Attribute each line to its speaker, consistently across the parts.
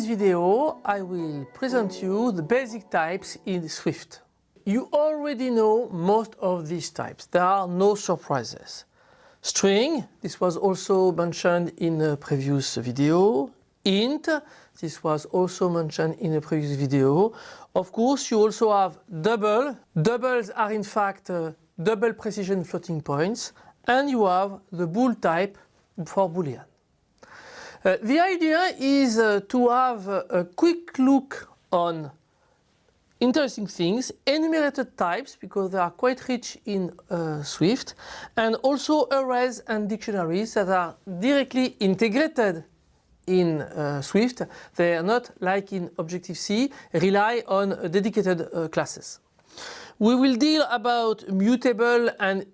Speaker 1: this video I will present you the basic types in Swift. You already know most of these types, there are no surprises. String, this was also mentioned in a previous video. Int, this was also mentioned in a previous video. Of course you also have double, doubles are in fact uh, double precision floating points and you have the bool type for boolean. Uh, the idea is uh, to have a quick look on interesting things, enumerated types because they are quite rich in uh, Swift and also arrays and dictionaries that are directly integrated in uh, Swift. They are not like in Objective-C rely on dedicated uh, classes. We will deal about mutable and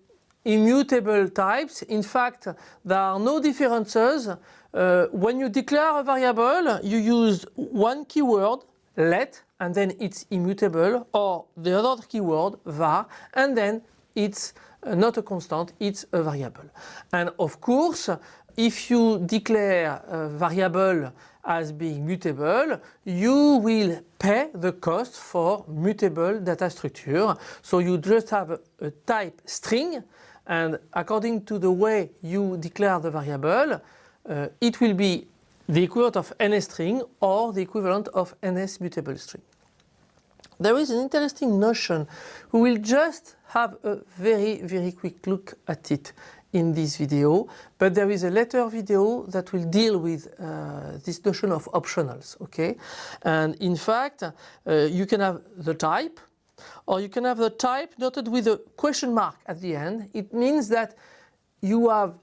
Speaker 1: immutable types. In fact, there are no differences uh, when you declare a variable, you use one keyword, let, and then it's immutable, or the other keyword, var, and then it's not a constant, it's a variable. And of course, if you declare a variable as being mutable, you will pay the cost for mutable data structure. So you just have a, a type string and according to the way you declare the variable, uh, it will be the equivalent of NS string or the equivalent of NS mutable string. There is an interesting notion. We will just have a very, very quick look at it in this video, but there is a later video that will deal with uh, this notion of optionals, okay? And in fact, uh, you can have the type, or you can have the type noted with a question mark at the end. It means that you have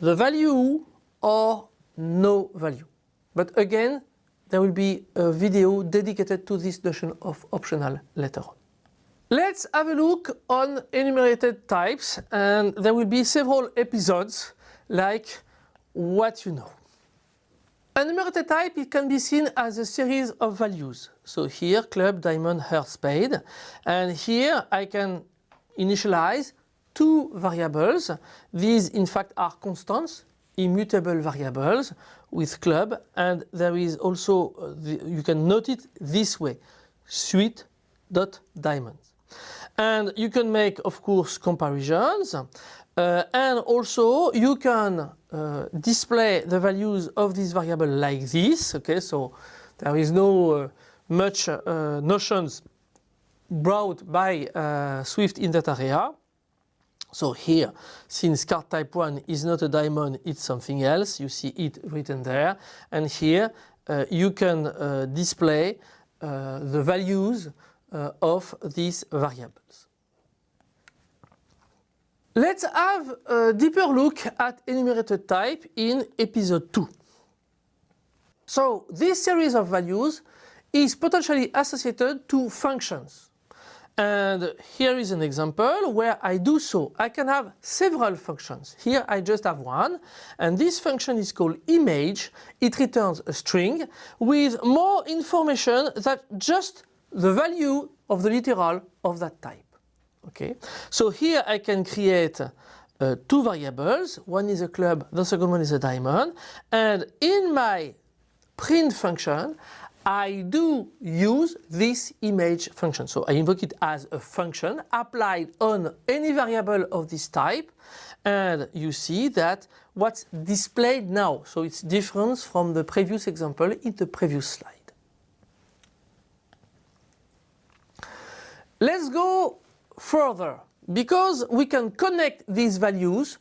Speaker 1: the value or no value. But again, there will be a video dedicated to this notion of optional later on. Let's have a look on enumerated types and there will be several episodes like what you know. An enumerated type it can be seen as a series of values. So here club, diamond, heart, spade and here I can initialize two variables. These in fact are constants immutable variables with club and there is also, the, you can note it this way, suite dot diamonds. And you can make of course comparisons uh, and also you can uh, display the values of this variable like this, okay, so there is no uh, much uh, notions brought by uh, Swift in that area. So here, since card type 1 is not a diamond, it's something else, you see it written there. And here uh, you can uh, display uh, the values uh, of these variables. Let's have a deeper look at enumerated type in episode 2. So this series of values is potentially associated to functions. And here is an example where I do so. I can have several functions. Here I just have one and this function is called image. It returns a string with more information than just the value of the literal of that type. Okay, so here I can create uh, two variables. One is a club, the second one is a diamond. And in my print function, I do use this image function. So I invoke it as a function applied on any variable of this type and you see that what's displayed now. So it's different from the previous example in the previous slide. Let's go further because we can connect these values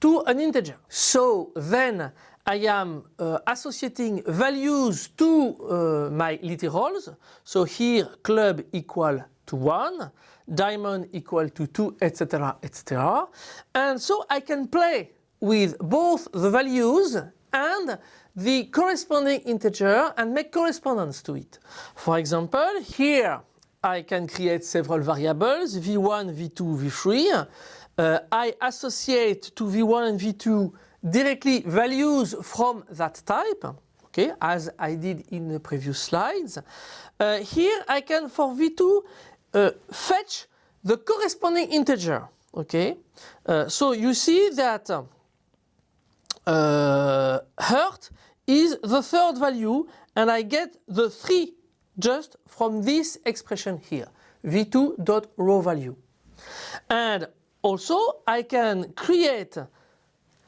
Speaker 1: to an integer. So then I am uh, associating values to uh, my literals. So here club equal to 1, diamond equal to 2, etc. etc. And so I can play with both the values and the corresponding integer and make correspondence to it. For example, here I can create several variables, v1, v2, v3. Uh, I associate to v1 and v2 directly values from that type, okay, as I did in the previous slides. Uh, here I can, for V2, uh, fetch the corresponding integer, okay. Uh, so you see that uh, hurt is the third value and I get the 3 just from this expression here, v2.raw value. And also I can create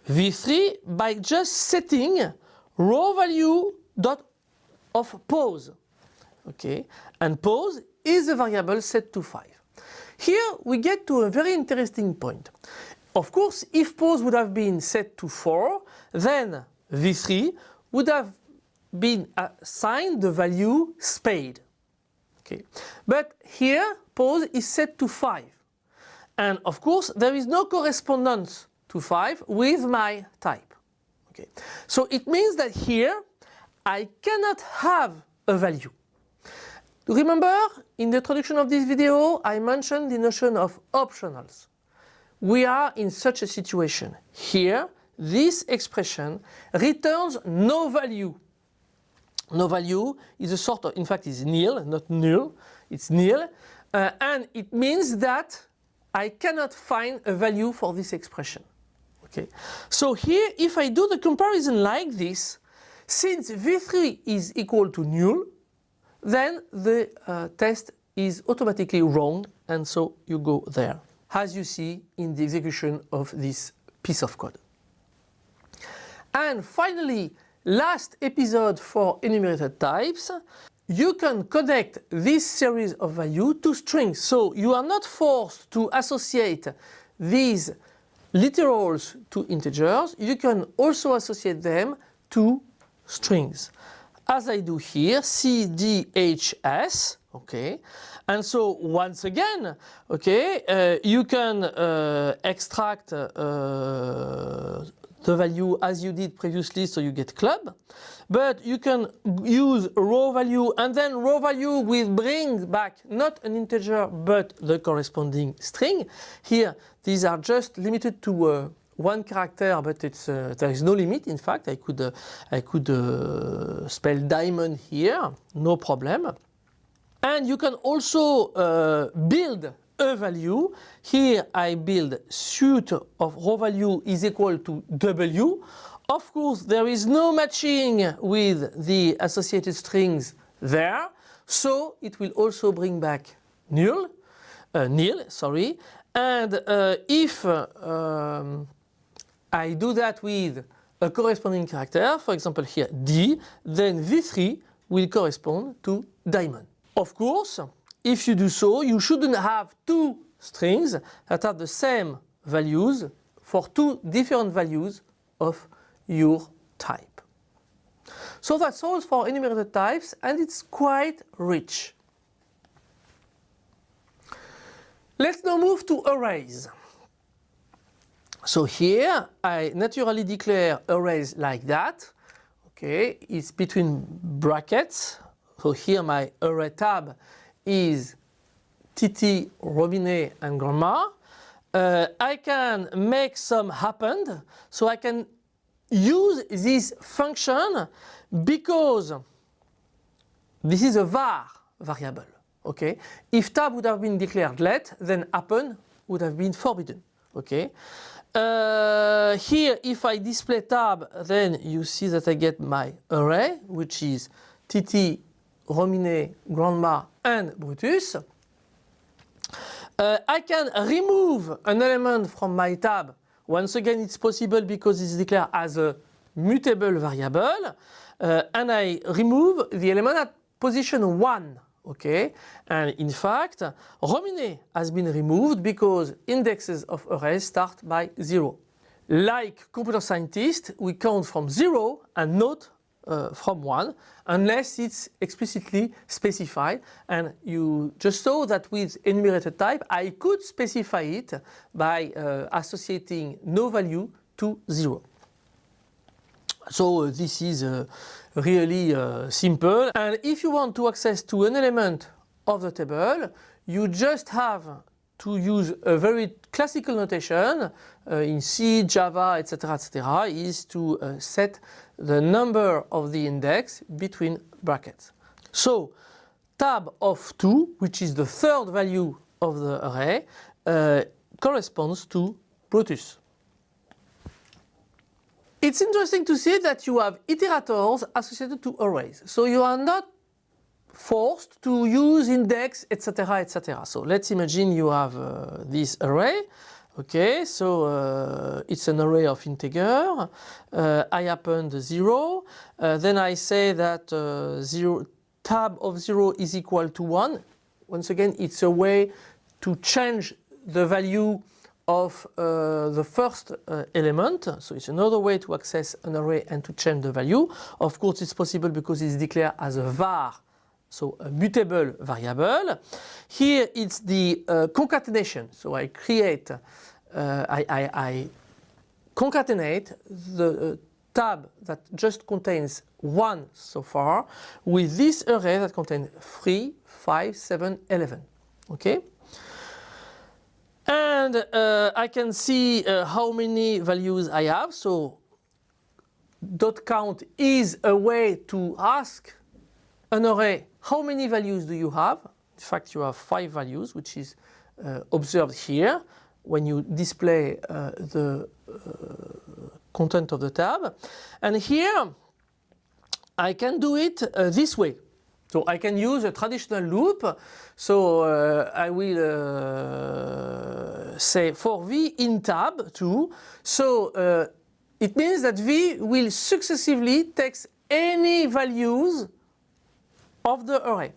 Speaker 1: v3 by just setting raw value dot of pose. Okay, and pose is a variable set to 5. Here we get to a very interesting point. Of course, if pose would have been set to 4, then v3 would have been assigned the value spade. Okay. But here pose is set to 5. And of course there is no correspondence to 5 with my type. Okay. So it means that here I cannot have a value. Remember in the introduction of this video I mentioned the notion of optionals. We are in such a situation. Here this expression returns no value. No value is a sort of, in fact is nil, not null, it's nil. Uh, and it means that I cannot find a value for this expression. Okay. So here if I do the comparison like this, since V3 is equal to null, then the uh, test is automatically wrong and so you go there, as you see in the execution of this piece of code. And finally, last episode for enumerated types, you can connect this series of values to strings. So you are not forced to associate these literals to integers. You can also associate them to strings. As I do here, C, D, H, S, okay. And so once again, okay, uh, you can uh, extract uh, the value as you did previously so you get club. But you can use raw value and then raw value will bring back not an integer but the corresponding string. Here these are just limited to uh, one character but it's uh, there is no limit in fact I could uh, I could uh, spell diamond here no problem and you can also uh, build a value. Here I build suit of raw value is equal to W. Of course there is no matching with the associated strings there so it will also bring back null, uh, nil sorry and uh, if uh, um, I do that with a corresponding character for example here D then V3 will correspond to diamond. Of course if you do so, you shouldn't have two strings that have the same values for two different values of your type. So that's all for enumerated types and it's quite rich. Let's now move to arrays. So here I naturally declare arrays like that. Okay, it's between brackets. So here my array tab is Titi, Rominet and Grandma. Uh, I can make some append. So I can use this function because this is a var variable. Okay. If tab would have been declared let, then append would have been forbidden. Okay. Uh, here, if I display tab, then you see that I get my array, which is Titi, Rominet, Grandma and Brutus. Uh, I can remove an element from my tab. Once again, it's possible because it's declared as a mutable variable. Uh, and I remove the element at position 1. Okay, and in fact, Rominet has been removed because indexes of arrays start by 0. Like computer scientists, we count from 0 and not uh, from 1 unless it's explicitly specified and you just saw that with enumerated type I could specify it by uh, associating no value to 0. So uh, this is uh, really uh, simple and if you want to access to an element of the table you just have to use a very classical notation uh, in C, Java, etc., etc., is to uh, set the number of the index between brackets. So tab of 2, which is the third value of the array, uh, corresponds to Brutus. It's interesting to see that you have iterators associated to arrays. So you are not forced to use index, etc., etc. So let's imagine you have uh, this array. Okay, so uh, it's an array of integer. Uh, I append 0. Uh, then I say that uh, zero, tab of 0 is equal to 1. Once again, it's a way to change the value of uh, the first uh, element. So it's another way to access an array and to change the value. Of course, it's possible because it's declared as a var so a mutable variable. Here it's the uh, concatenation. So I create, uh, I, I, I, concatenate the uh, tab that just contains 1 so far with this array that contains 3, 5, 7, 11. Okay? And uh, I can see uh, how many values I have. So dot count is a way to ask an array how many values do you have? In fact, you have five values, which is uh, observed here when you display uh, the uh, content of the tab. And here, I can do it uh, this way. So I can use a traditional loop. So uh, I will uh, say for v in tab 2. So it means that v will successively take any values of the array.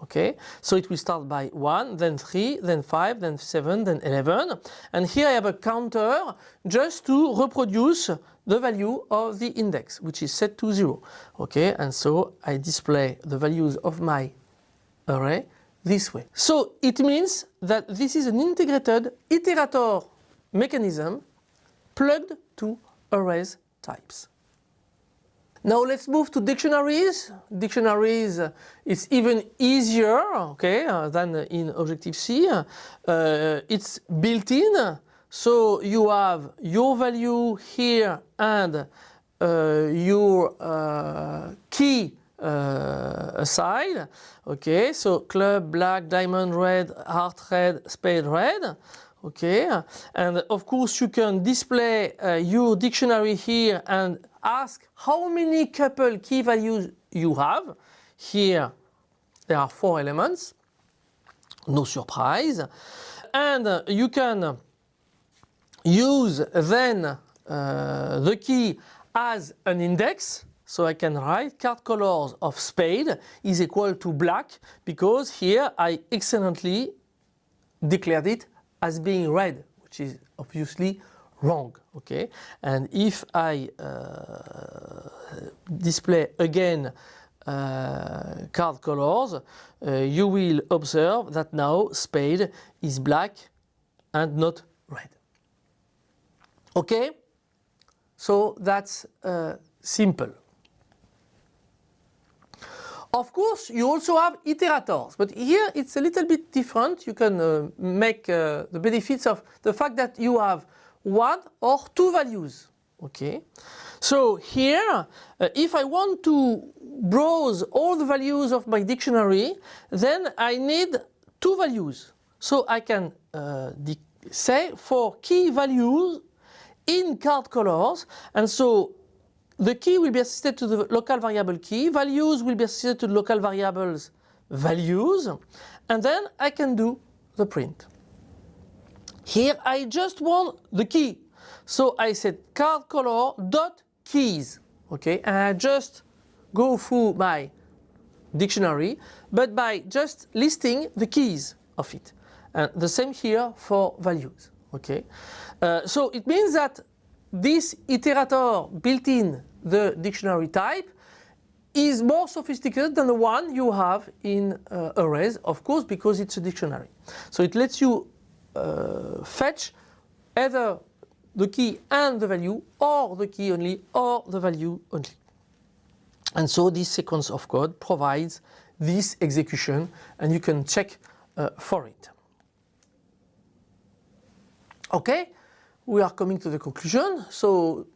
Speaker 1: Okay, so it will start by 1, then 3, then 5, then 7, then 11. And here I have a counter just to reproduce the value of the index, which is set to 0. Okay, and so I display the values of my array this way. So it means that this is an integrated iterator mechanism plugged to arrays types. Now let's move to dictionaries. Dictionaries uh, is even easier okay, uh, than in Objective-C. Uh, it's built in, so you have your value here and uh, your uh, key uh, aside. Okay, so club, black, diamond, red, heart red, spade red. Okay, and of course you can display your dictionary here and ask how many couple key values you have. Here there are four elements, no surprise. And uh, you can use then uh, the key as an index. So I can write card colors of spade is equal to black because here I accidentally declared it as being red, which is obviously wrong okay and if I uh, display again uh, card colors uh, you will observe that now spade is black and not red. Okay so that's uh, simple. Of course, you also have iterators, but here it's a little bit different. You can uh, make uh, the benefits of the fact that you have one or two values. Okay. So here, uh, if I want to browse all the values of my dictionary, then I need two values. So I can uh, say for key values in card colors, and so the key will be associated to the local variable key, values will be associated to local variables values, and then I can do the print. Here I just want the key. So I said card color dot keys. Okay, and I just go through my dictionary, but by just listing the keys of it. And the same here for values. Okay, uh, so it means that this iterator built in the dictionary type is more sophisticated than the one you have in uh, arrays, of course, because it's a dictionary. So it lets you fetch either the key and the value or the key only or the value only. And so this sequence of code provides this execution and you can check uh, for it. Okay, we are coming to the conclusion. So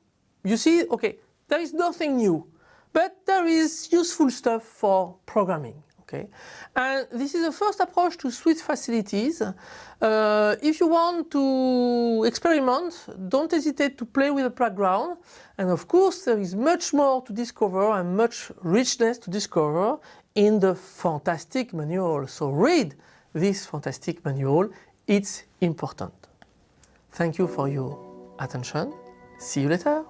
Speaker 1: you see, okay, there is nothing new, but there is useful stuff for programming. Okay, and this is the first approach to Swift facilities. Uh, if you want to experiment, don't hesitate to play with the playground. And of course, there is much more to discover and much richness to discover in the fantastic manual. So read this fantastic manual. It's important. Thank you for your attention. See you later.